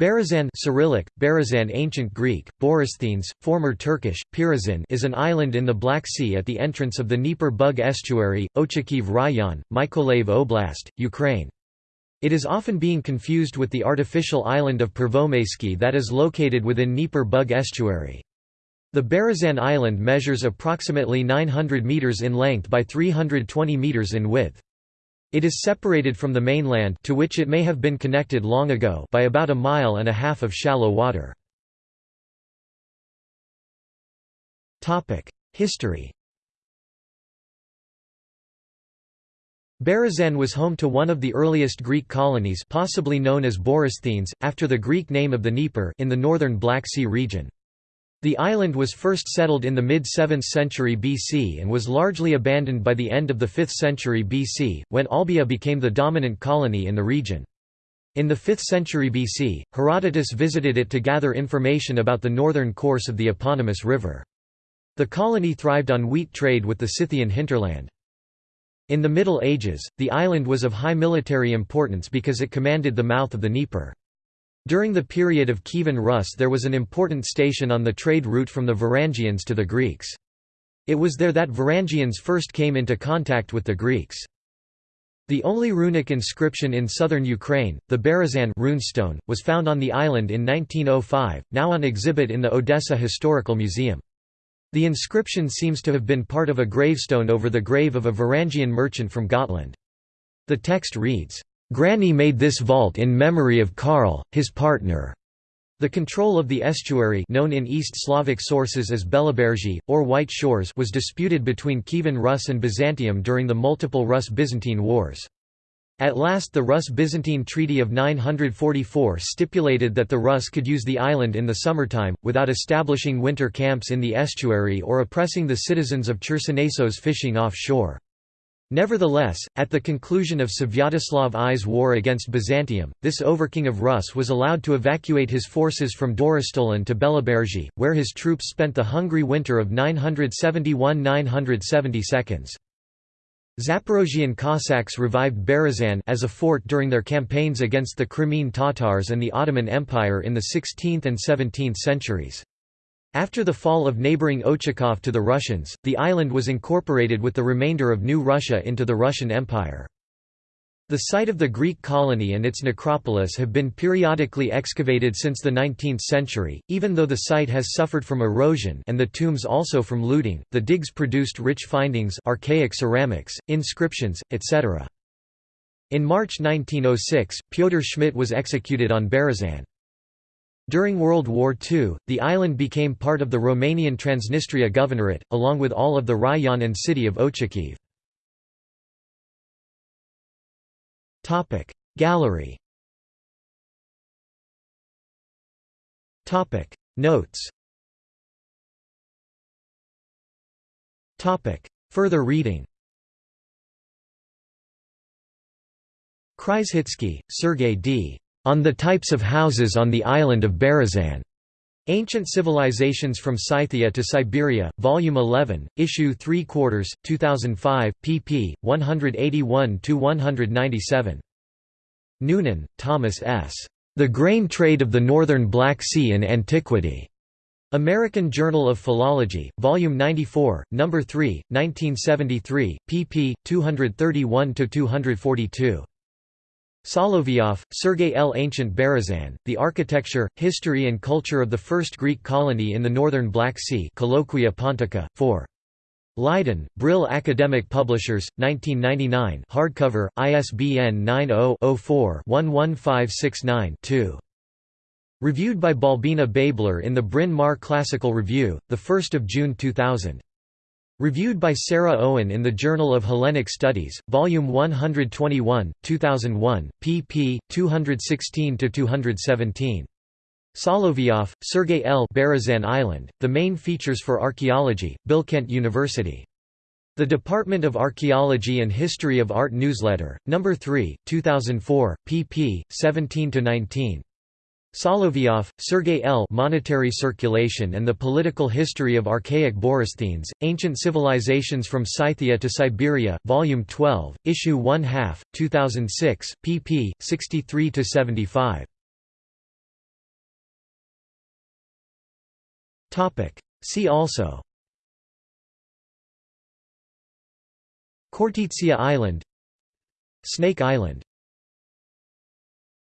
Berezan Cyrillic, Berezan Ancient Greek, Borysthenes, former Turkish, Pirazin is an island in the Black Sea at the entrance of the Dnieper Bug estuary, Ochakiv Rayon, Mykolaiv Oblast, Ukraine. It is often being confused with the artificial island of Pervomaysky that is located within Dnieper Bug estuary. The Berezan island measures approximately 900 meters in length by 320 meters in width. It is separated from the mainland to which it may have been connected long ago by about a mile and a half of shallow water. History Berezan was home to one of the earliest Greek colonies possibly known as Borysthenes, after the Greek name of the Dnieper in the northern Black Sea region. The island was first settled in the mid-7th century BC and was largely abandoned by the end of the 5th century BC, when Olbia became the dominant colony in the region. In the 5th century BC, Herodotus visited it to gather information about the northern course of the eponymous river. The colony thrived on wheat trade with the Scythian hinterland. In the Middle Ages, the island was of high military importance because it commanded the mouth of the Dnieper. During the period of Kievan Rus there was an important station on the trade route from the Varangians to the Greeks. It was there that Varangians first came into contact with the Greeks. The only runic inscription in southern Ukraine, the Berezan runestone, was found on the island in 1905, now on exhibit in the Odessa Historical Museum. The inscription seems to have been part of a gravestone over the grave of a Varangian merchant from Gotland. The text reads, Grani made this vault in memory of Karl, his partner. The control of the estuary known in East Slavic sources as Belabergi, or White Shores was disputed between Kievan Rus and Byzantium during the multiple Rus–Byzantine wars. At last the Rus–Byzantine Treaty of 944 stipulated that the Rus could use the island in the summertime, without establishing winter camps in the estuary or oppressing the citizens of Chersonesos fishing offshore. Nevertheless, at the conclusion of Svyatoslav I's war against Byzantium, this overking of Rus was allowed to evacuate his forces from Dorostolon to Belabergi, where his troops spent the hungry winter of 971–972. Zaporozhian Cossacks revived Berezan as a fort during their campaigns against the Crimean Tatars and the Ottoman Empire in the 16th and 17th centuries. After the fall of neighbouring Ochakov to the Russians, the island was incorporated with the remainder of New Russia into the Russian Empire. The site of the Greek colony and its necropolis have been periodically excavated since the 19th century, even though the site has suffered from erosion and the tombs also from looting. The digs produced rich findings, archaic ceramics, inscriptions, etc. In March 1906, Pyotr Schmidt was executed on Berezan. During World War II, the island became part of the Romanian Transnistria Governorate, along with all of the rayon and city of Ochakiv. Gallery Notes Further reading Kryzhitsky, Sergei D. On the Types of Houses on the Island of Berezan. Ancient Civilizations from Scythia to Siberia, Volume 11, Issue 3 quarters, 2005, pp. 181–197. Noonan, Thomas S. The Grain Trade of the Northern Black Sea in Antiquity. American Journal of Philology, Volume 94, No. 3, 1973, pp. 231–242. Solovyov, Sergei L. Ancient Berezan, The Architecture, History and Culture of the First Greek Colony in the Northern Black Sea Colloquia Pontica, 4. Leiden, Brill Academic Publishers, 1999 hardcover, ISBN 90-04-11569-2. Reviewed by Balbina Babler in the Bryn Mawr Classical Review, 1 June 2000. Reviewed by Sarah Owen in the Journal of Hellenic Studies, Volume 121, 2001, pp. 216–217. Solovyov, Sergei L. Berezan Island, The Main Features for Archaeology, Bilkent University. The Department of Archaeology and History of Art Newsletter, No. 3, 2004, pp. 17–19. Solovyov, Sergey L. Monetary Circulation and the Political History of Archaic Borysthenes, Ancient Civilizations from Scythia to Siberia, Volume 12, Issue 1 half, 2006, pp. 63–75. See also Khortytsia Island Snake Island